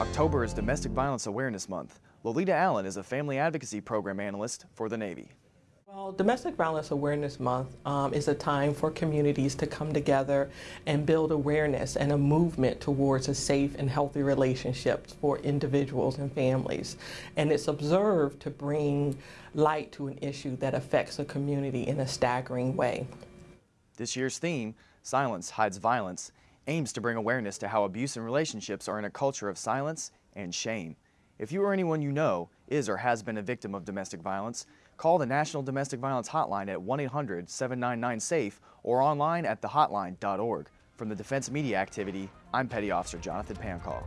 October is Domestic Violence Awareness Month. Lolita Allen is a family advocacy program analyst for the Navy. Well, Domestic Violence Awareness Month um, is a time for communities to come together and build awareness and a movement towards a safe and healthy relationship for individuals and families. And it's observed to bring light to an issue that affects a community in a staggering way. This year's theme, Silence Hides Violence, aims to bring awareness to how abuse and relationships are in a culture of silence and shame. If you or anyone you know is or has been a victim of domestic violence, call the National Domestic Violence Hotline at 1-800-799-SAFE or online at thehotline.org. From the Defense Media Activity, I'm Petty Officer Jonathan Pancall.